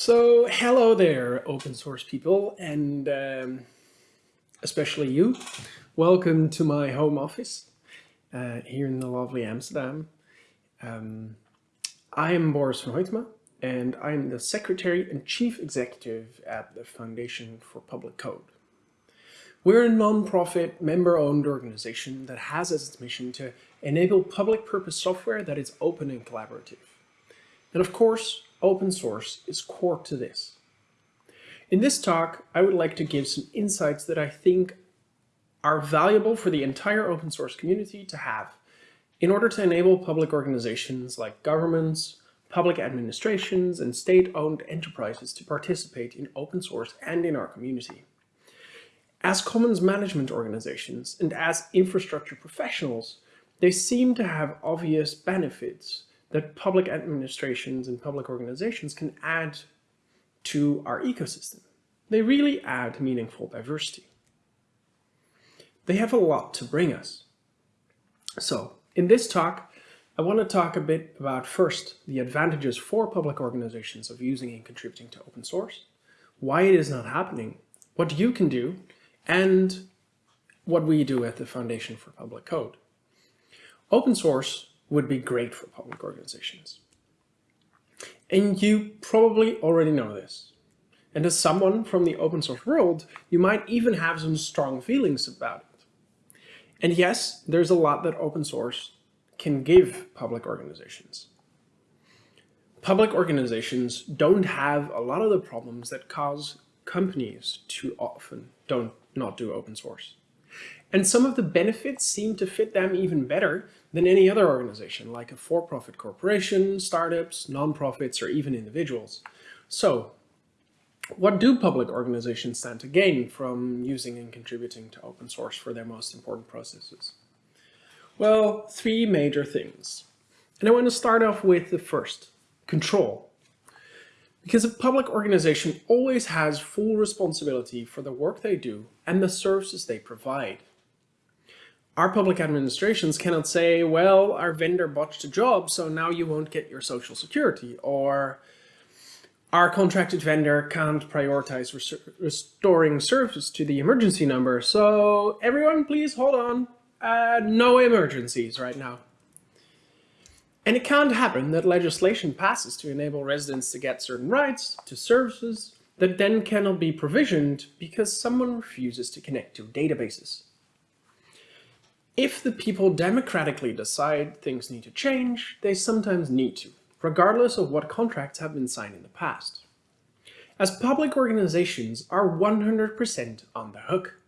So hello there, open source people, and um, especially you. Welcome to my home office uh, here in the lovely Amsterdam. Um, I am Boris van Hoytema, and I'm the Secretary and Chief Executive at the Foundation for Public Code. We're a non-profit, member-owned organization that has as its mission to enable public-purpose software that is open and collaborative. And of course, open source is core to this. In this talk, I would like to give some insights that I think are valuable for the entire open source community to have in order to enable public organizations like governments, public administrations, and state-owned enterprises to participate in open source and in our community. As commons management organizations and as infrastructure professionals, they seem to have obvious benefits that public administrations and public organizations can add to our ecosystem. They really add meaningful diversity. They have a lot to bring us. So in this talk, I want to talk a bit about first the advantages for public organizations of using and contributing to open source, why it is not happening, what you can do, and what we do at the Foundation for Public Code. Open source would be great for public organizations. And you probably already know this. And as someone from the open source world, you might even have some strong feelings about it. And yes, there's a lot that open source can give public organizations. Public organizations don't have a lot of the problems that cause companies to often don't not do open source. And some of the benefits seem to fit them even better than any other organization, like a for-profit corporation, startups, nonprofits, or even individuals. So, what do public organizations stand to gain from using and contributing to open source for their most important processes? Well, three major things. And I want to start off with the first, control. Because a public organization always has full responsibility for the work they do and the services they provide our public administrations cannot say, well, our vendor botched a job, so now you won't get your social security, or our contracted vendor can't prioritize res restoring service to the emergency number, so everyone please hold on, uh, no emergencies right now. And it can't happen that legislation passes to enable residents to get certain rights to services that then cannot be provisioned because someone refuses to connect to databases. If the people democratically decide things need to change, they sometimes need to, regardless of what contracts have been signed in the past. As public organizations are 100% on the hook.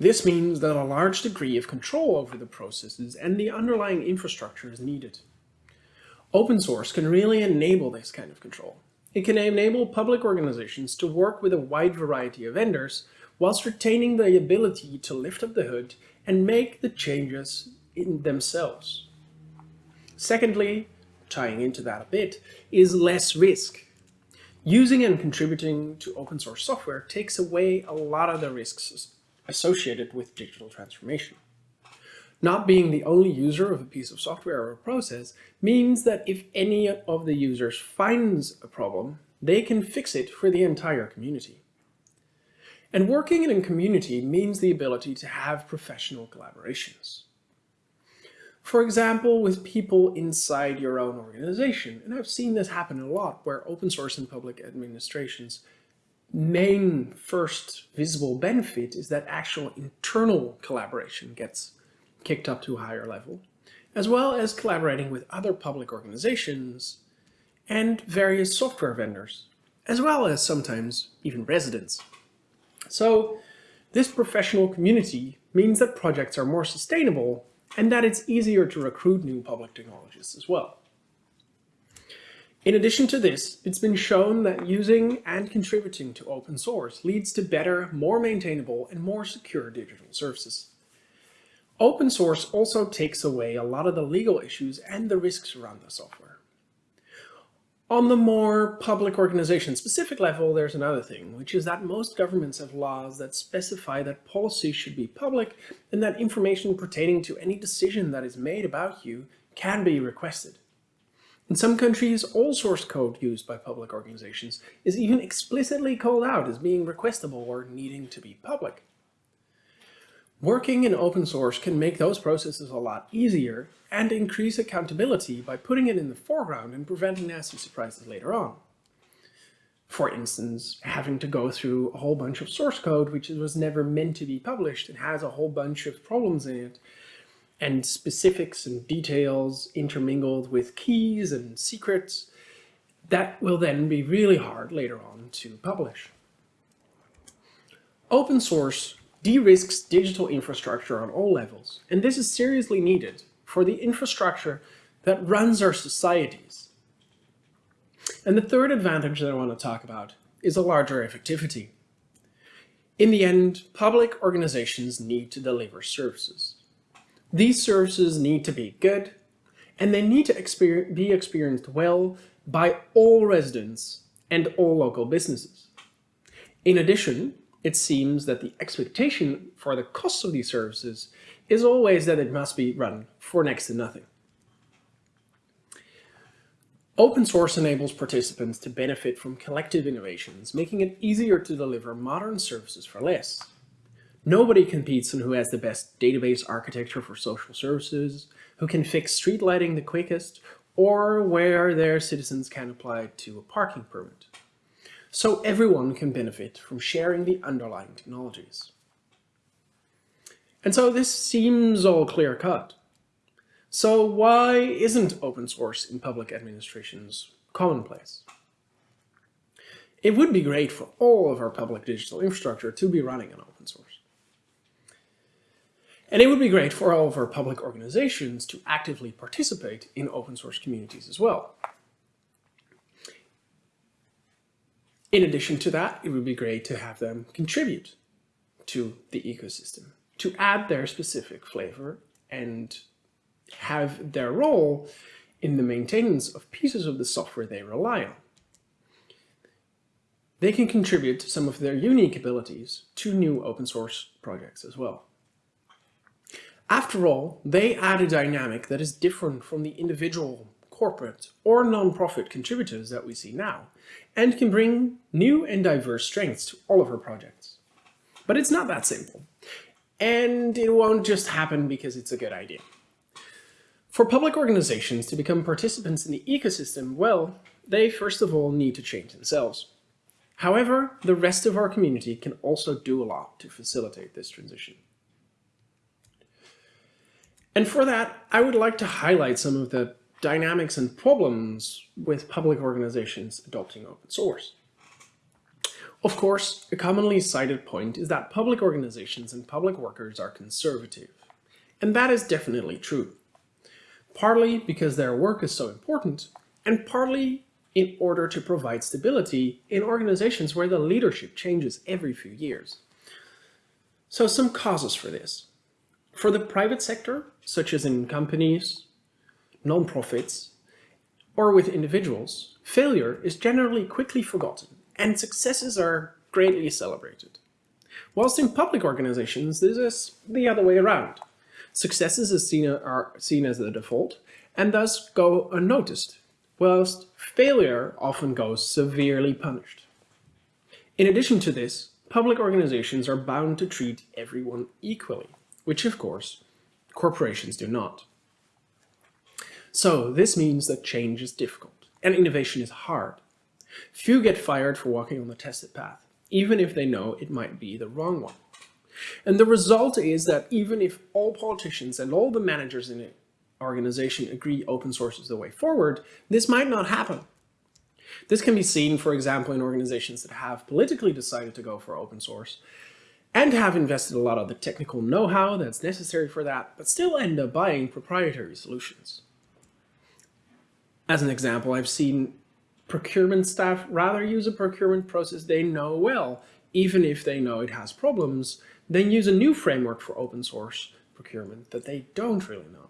This means that a large degree of control over the processes and the underlying infrastructure is needed. Open source can really enable this kind of control. It can enable public organizations to work with a wide variety of vendors whilst retaining the ability to lift up the hood and make the changes in themselves. Secondly, tying into that a bit, is less risk. Using and contributing to open source software takes away a lot of the risks associated with digital transformation. Not being the only user of a piece of software or a process means that if any of the users finds a problem, they can fix it for the entire community. And working in a community means the ability to have professional collaborations. For example, with people inside your own organization, and I've seen this happen a lot where open source and public administrations main first visible benefit is that actual internal collaboration gets kicked up to a higher level, as well as collaborating with other public organizations and various software vendors, as well as sometimes even residents. So this professional community means that projects are more sustainable and that it's easier to recruit new public technologists as well. In addition to this, it's been shown that using and contributing to open source leads to better, more maintainable, and more secure digital services. Open source also takes away a lot of the legal issues and the risks around the software. On the more public organization specific level, there's another thing, which is that most governments have laws that specify that policy should be public and that information pertaining to any decision that is made about you can be requested. In some countries, all source code used by public organizations is even explicitly called out as being requestable or needing to be public. Working in open source can make those processes a lot easier and increase accountability by putting it in the foreground and preventing nasty surprises later on. For instance, having to go through a whole bunch of source code which was never meant to be published and has a whole bunch of problems in it, and specifics and details intermingled with keys and secrets, that will then be really hard later on to publish. Open source de-risks digital infrastructure on all levels, and this is seriously needed for the infrastructure that runs our societies. And the third advantage that I want to talk about is a larger effectivity. In the end, public organizations need to deliver services. These services need to be good, and they need to be experienced well by all residents and all local businesses. In addition, it seems that the expectation for the cost of these services is always that it must be run for next to nothing. Open source enables participants to benefit from collective innovations, making it easier to deliver modern services for less. Nobody competes on who has the best database architecture for social services, who can fix street lighting the quickest, or where their citizens can apply to a parking permit so everyone can benefit from sharing the underlying technologies. And so this seems all clear-cut. So why isn't open source in public administrations commonplace? It would be great for all of our public digital infrastructure to be running on open source. And it would be great for all of our public organizations to actively participate in open source communities as well. In addition to that, it would be great to have them contribute to the ecosystem, to add their specific flavor and have their role in the maintenance of pieces of the software they rely on. They can contribute some of their unique abilities to new open source projects as well. After all, they add a dynamic that is different from the individual corporate or non-profit contributors that we see now, and can bring new and diverse strengths to all of her projects. But it's not that simple, and it won't just happen because it's a good idea. For public organizations to become participants in the ecosystem, well, they first of all need to change themselves. However, the rest of our community can also do a lot to facilitate this transition. And for that, I would like to highlight some of the dynamics and problems with public organizations adopting open source. Of course, a commonly cited point is that public organizations and public workers are conservative. And that is definitely true. Partly because their work is so important, and partly in order to provide stability in organizations where the leadership changes every few years. So some causes for this. For the private sector, such as in companies, non-profits, or with individuals, failure is generally quickly forgotten and successes are greatly celebrated. Whilst in public organizations, this is the other way around. Successes are seen, are seen as the default and thus go unnoticed, whilst failure often goes severely punished. In addition to this, public organizations are bound to treat everyone equally, which of course, corporations do not. So this means that change is difficult and innovation is hard. Few get fired for walking on the tested path, even if they know it might be the wrong one. And the result is that even if all politicians and all the managers in an organization agree open source is the way forward, this might not happen. This can be seen, for example, in organizations that have politically decided to go for open source and have invested a lot of the technical know-how that's necessary for that, but still end up buying proprietary solutions. As an example, I've seen procurement staff rather use a procurement process they know well, even if they know it has problems, than use a new framework for open source procurement that they don't really know.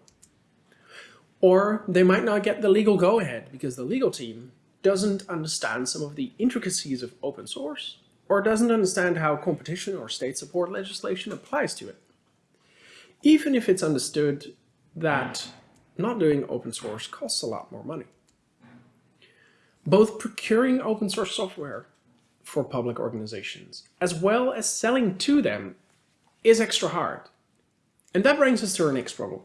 Or they might not get the legal go-ahead because the legal team doesn't understand some of the intricacies of open source or doesn't understand how competition or state support legislation applies to it. Even if it's understood that not doing open source costs a lot more money. Both procuring open source software for public organizations, as well as selling to them, is extra hard. And that brings us to our next problem.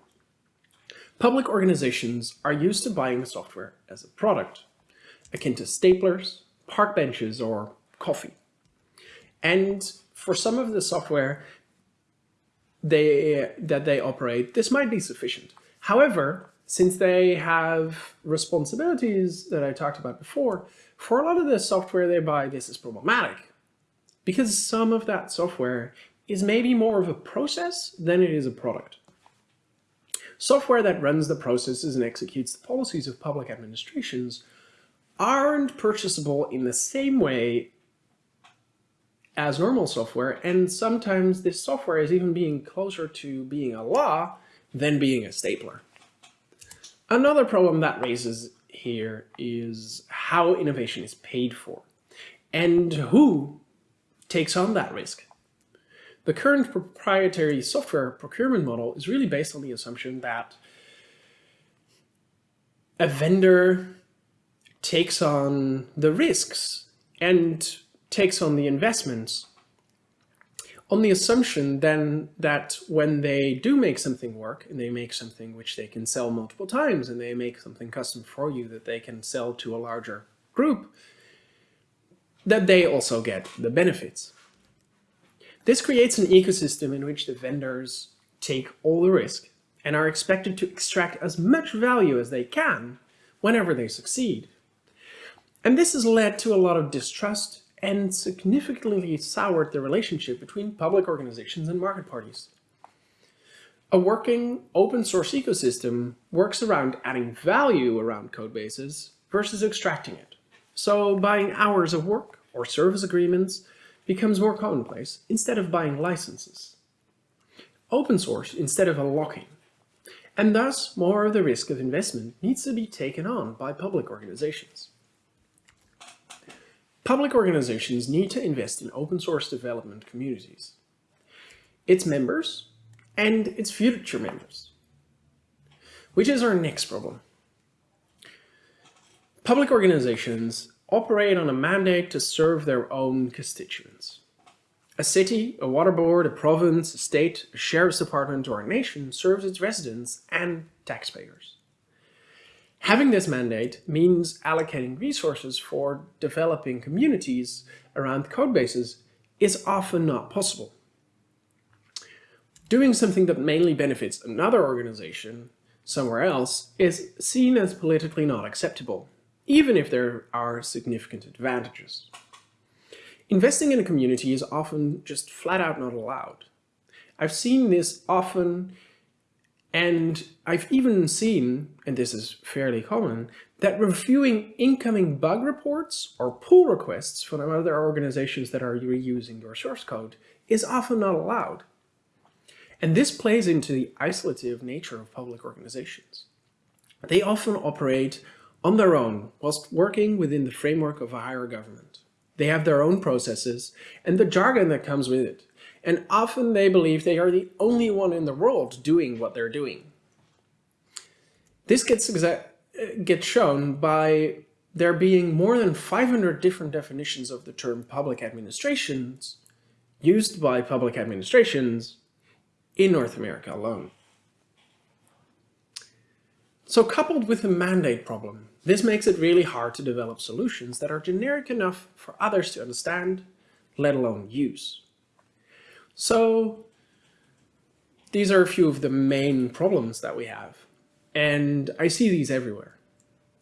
Public organizations are used to buying software as a product, akin to staplers, park benches, or coffee. And for some of the software they, that they operate, this might be sufficient. However, since they have responsibilities that I talked about before, for a lot of the software they buy, this is problematic. Because some of that software is maybe more of a process than it is a product. Software that runs the processes and executes the policies of public administrations aren't purchasable in the same way as normal software, and sometimes this software is even being closer to being a law than being a stapler. Another problem that raises here is how innovation is paid for and who takes on that risk. The current proprietary software procurement model is really based on the assumption that a vendor takes on the risks and takes on the investments on the assumption then that when they do make something work and they make something which they can sell multiple times and they make something custom for you that they can sell to a larger group, that they also get the benefits. This creates an ecosystem in which the vendors take all the risk and are expected to extract as much value as they can whenever they succeed. And this has led to a lot of distrust and significantly soured the relationship between public organizations and market parties. A working open source ecosystem works around adding value around code bases versus extracting it. So buying hours of work or service agreements becomes more commonplace instead of buying licenses. Open source instead of unlocking. And thus more of the risk of investment needs to be taken on by public organizations. Public organizations need to invest in open source development communities, its members, and its future members. Which is our next problem. Public organizations operate on a mandate to serve their own constituents. A city, a water board, a province, a state, a sheriff's department, or a nation serves its residents and taxpayers. Having this mandate means allocating resources for developing communities around code bases is often not possible. Doing something that mainly benefits another organization somewhere else is seen as politically not acceptable, even if there are significant advantages. Investing in a community is often just flat out not allowed. I've seen this often and I've even seen, and this is fairly common, that reviewing incoming bug reports or pull requests from other organizations that are reusing your source code is often not allowed. And this plays into the isolative nature of public organizations. They often operate on their own whilst working within the framework of a higher government. They have their own processes and the jargon that comes with it and often they believe they are the only one in the world doing what they're doing. This gets, uh, gets shown by there being more than 500 different definitions of the term public administrations used by public administrations in North America alone. So coupled with the mandate problem, this makes it really hard to develop solutions that are generic enough for others to understand, let alone use. So these are a few of the main problems that we have. And I see these everywhere.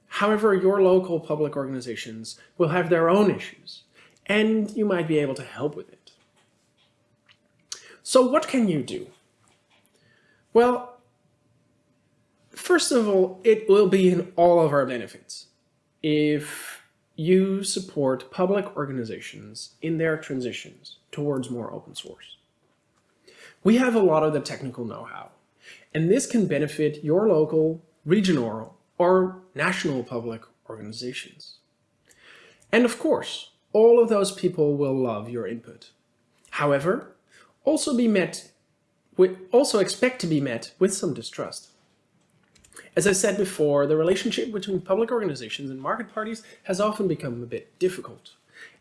However, your local public organizations will have their own issues, and you might be able to help with it. So what can you do? Well, first of all, it will be in all of our benefits if you support public organizations in their transitions towards more open source. We have a lot of the technical know-how, and this can benefit your local, regional, or national public organizations. And of course, all of those people will love your input. However, also be met with, also expect to be met with some distrust. As I said before, the relationship between public organizations and market parties has often become a bit difficult.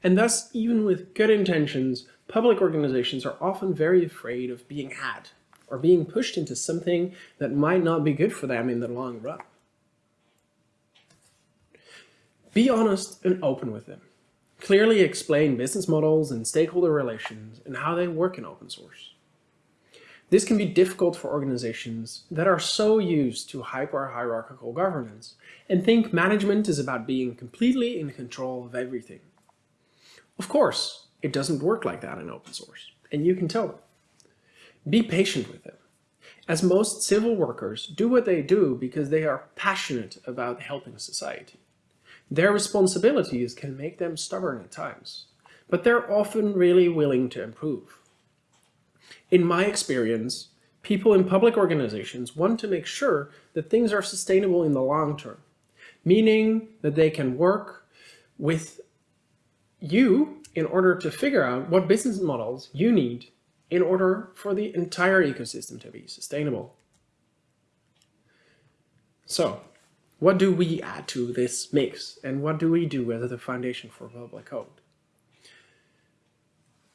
And thus, even with good intentions, public organizations are often very afraid of being had or being pushed into something that might not be good for them in the long run. Be honest and open with them. Clearly explain business models and stakeholder relations and how they work in open source. This can be difficult for organizations that are so used to hyper-hierarchical governance and think management is about being completely in control of everything. Of course, it doesn't work like that in open source, and you can tell them. Be patient with them. As most civil workers do what they do because they are passionate about helping society. Their responsibilities can make them stubborn at times, but they're often really willing to improve. In my experience, people in public organizations want to make sure that things are sustainable in the long term, meaning that they can work with you in order to figure out what business models you need in order for the entire ecosystem to be sustainable. So, what do we add to this mix and what do we do as the foundation for public code?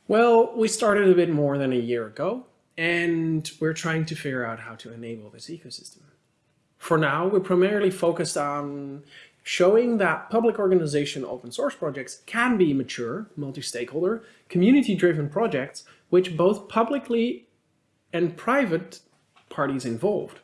Well, we started a bit more than a year ago, and we're trying to figure out how to enable this ecosystem. For now, we're primarily focused on showing that public organization open source projects can be mature, multi-stakeholder, community-driven projects which both publicly and private parties involved.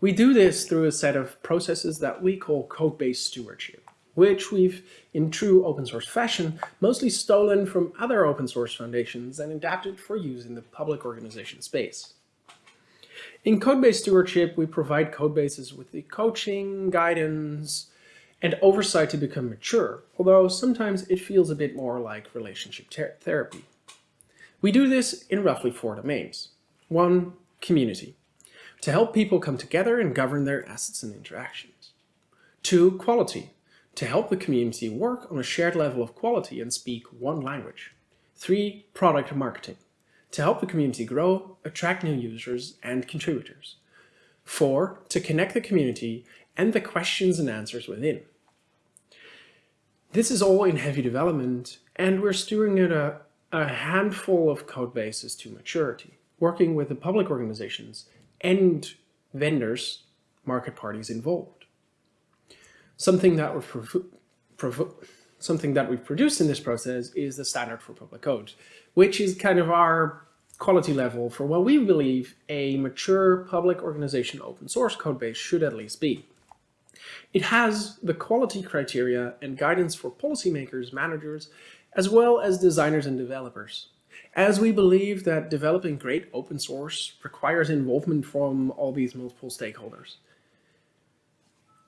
We do this through a set of processes that we call codebase stewardship which we've, in true open source fashion, mostly stolen from other open source foundations and adapted for use in the public organization space. In codebase stewardship, we provide codebases with the coaching, guidance, and oversight to become mature, although sometimes it feels a bit more like relationship therapy. We do this in roughly four domains. One, community, to help people come together and govern their assets and interactions. Two, quality, to help the community work on a shared level of quality and speak one language. Three, product marketing, to help the community grow, attract new users and contributors. Four, to connect the community and the questions and answers within. This is all in heavy development and we're steering at a, a handful of code bases to maturity, working with the public organizations and vendors, market parties involved. Something that we've something that we've produced in this process is the standard for public code, which is kind of our quality level for what we believe a mature public organization open source code base should at least be. It has the quality criteria and guidance for policymakers, managers, as well as designers and developers. As we believe that developing great open source requires involvement from all these multiple stakeholders.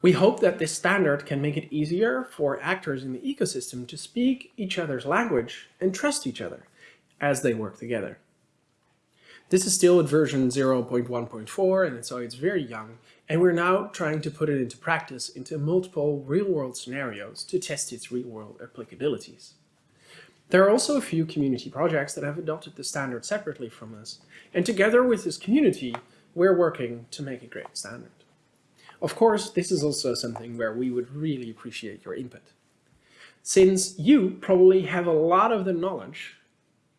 We hope that this standard can make it easier for actors in the ecosystem to speak each other's language and trust each other as they work together. This is still at version 0.1.4 and so it's very young and we're now trying to put it into practice into multiple real-world scenarios to test its real-world applicabilities. There are also a few community projects that have adopted the standard separately from us and together with this community we're working to make a great standard. Of course, this is also something where we would really appreciate your input. Since you probably have a lot of the knowledge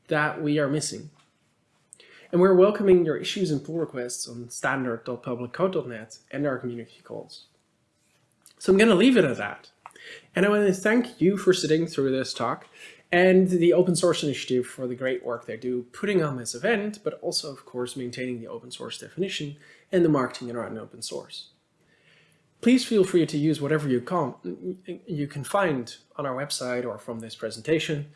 that we are missing. And we're welcoming your issues and pull requests on standard.publiccode.net and our community calls. So I'm going to leave it at that. And I want to thank you for sitting through this talk and the Open Source Initiative for the great work they do putting on this event, but also, of course, maintaining the open source definition and the marketing around open source. Please feel free to use whatever you can, you can find on our website or from this presentation.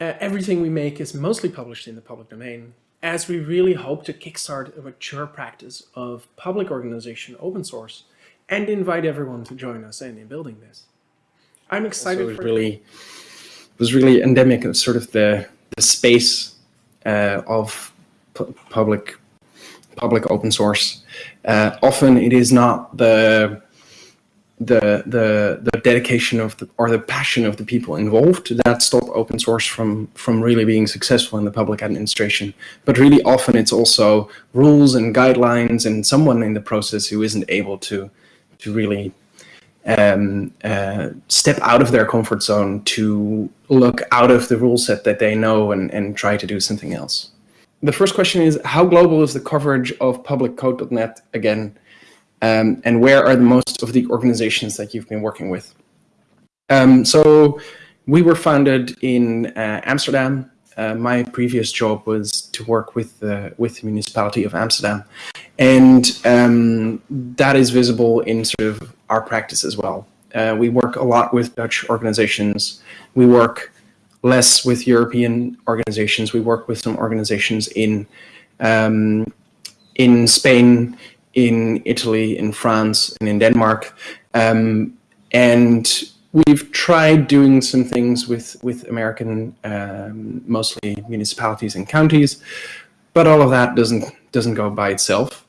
Uh, everything we make is mostly published in the public domain, as we really hope to kickstart a mature practice of public organization open source and invite everyone to join us in, in building this. I'm excited also, it really it was really endemic of sort of the, the space uh, of public public open source. Uh, often it is not the the the the dedication of the or the passion of the people involved that stop open source from from really being successful in the public administration but really often it's also rules and guidelines and someone in the process who isn't able to to really um, uh, step out of their comfort zone to look out of the rule set that they know and, and try to do something else. The first question is, how global is the coverage of publiccode.net again? Um, and where are the most of the organizations that you've been working with? Um, so we were founded in uh, Amsterdam. Uh, my previous job was to work with the, with the municipality of Amsterdam. And um, that is visible in sort of our practice as well. Uh, we work a lot with Dutch organizations. We work less with European organizations. We work with some organizations in um, in Spain, in Italy, in France, and in Denmark. Um, and we've tried doing some things with, with American, um, mostly municipalities and counties, but all of that doesn't, doesn't go by itself.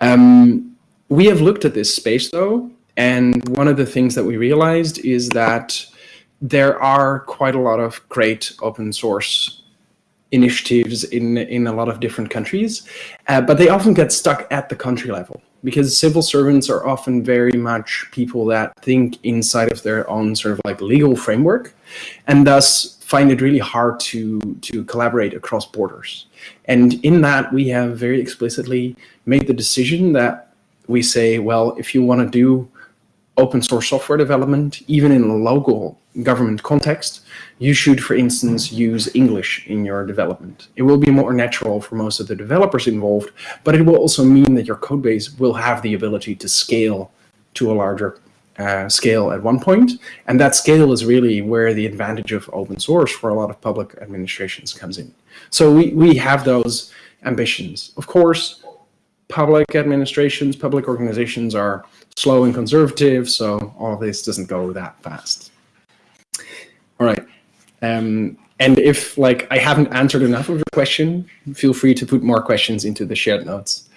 Um, we have looked at this space though, and one of the things that we realized is that there are quite a lot of great open source initiatives in, in a lot of different countries, uh, but they often get stuck at the country level because civil servants are often very much people that think inside of their own sort of like legal framework and thus find it really hard to, to collaborate across borders. And in that, we have very explicitly made the decision that we say, well, if you want to do open source software development, even in a local government context, you should, for instance, use English in your development. It will be more natural for most of the developers involved, but it will also mean that your code base will have the ability to scale to a larger uh, scale at one point. And that scale is really where the advantage of open source for a lot of public administrations comes in. So we, we have those ambitions. Of course, public administrations, public organizations are slow and conservative, so all this doesn't go that fast. All right. Um, and if like I haven't answered enough of your question, feel free to put more questions into the shared notes.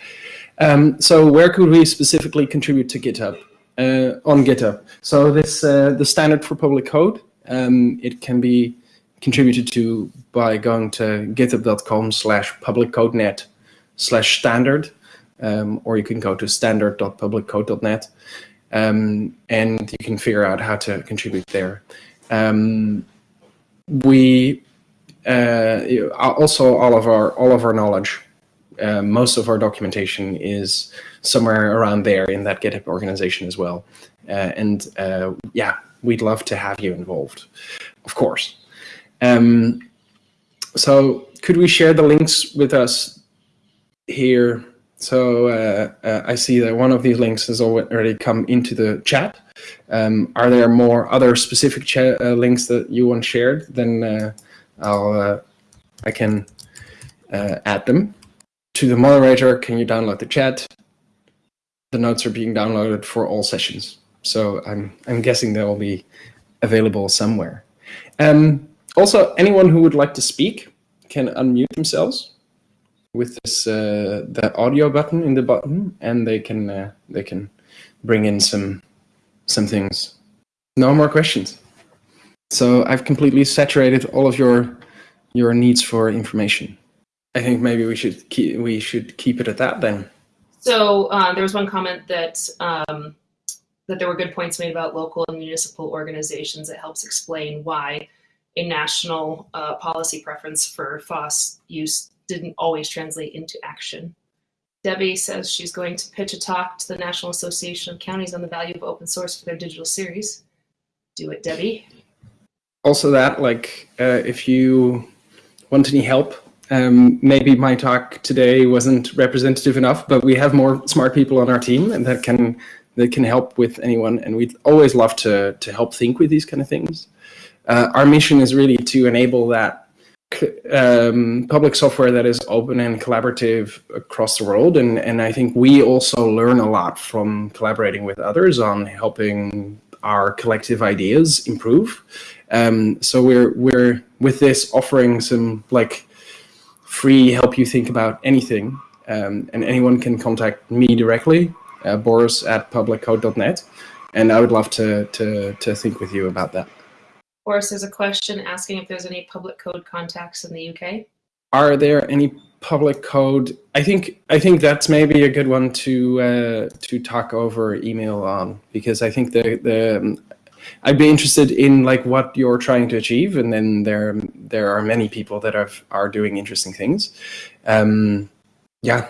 Um, so where could we specifically contribute to GitHub? Uh, on GitHub. So this uh, the standard for public code. Um, it can be contributed to by going to github.com slash publiccodenet slash standard um, or you can go to standard.publiccode.net um, and you can figure out how to contribute there. Um, we uh, also all of our all of our knowledge, uh, most of our documentation is somewhere around there in that GitHub organization as well. Uh, and uh, yeah, we'd love to have you involved, of course. Um, so could we share the links with us here so uh, uh, I see that one of these links has already come into the chat. Um, are there more other specific uh, links that you want shared? Then uh, I'll uh, I can uh, add them. To the moderator, can you download the chat? The notes are being downloaded for all sessions. So I'm, I'm guessing they will be available somewhere. Um, also, anyone who would like to speak can unmute themselves with this uh, the audio button in the button, and they can uh, they can bring in some some things. No more questions. So I've completely saturated all of your your needs for information. I think maybe we should keep we should keep it at that then. So uh, there was one comment that um, that there were good points made about local and municipal organizations. It helps explain why a national uh, policy preference for FOSS use didn't always translate into action. Debbie says she's going to pitch a talk to the National Association of Counties on the value of open source for their digital series. Do it, Debbie. Also that, like, uh, if you want any help, um, maybe my talk today wasn't representative enough, but we have more smart people on our team and that can that can help with anyone. And we'd always love to, to help think with these kind of things. Uh, our mission is really to enable that um, public software that is open and collaborative across the world. And, and I think we also learn a lot from collaborating with others on helping our collective ideas improve. Um, so we're, we're with this offering some like free help you think about anything. Um, and anyone can contact me directly, uh, Boris at publiccode.net. and I would love to to to think with you about that. Of course, there's a question asking if there's any public code contacts in the UK. Are there any public code? I think I think that's maybe a good one to uh, to talk over email on because I think the the I'd be interested in like what you're trying to achieve, and then there there are many people that have, are doing interesting things. Um, yeah,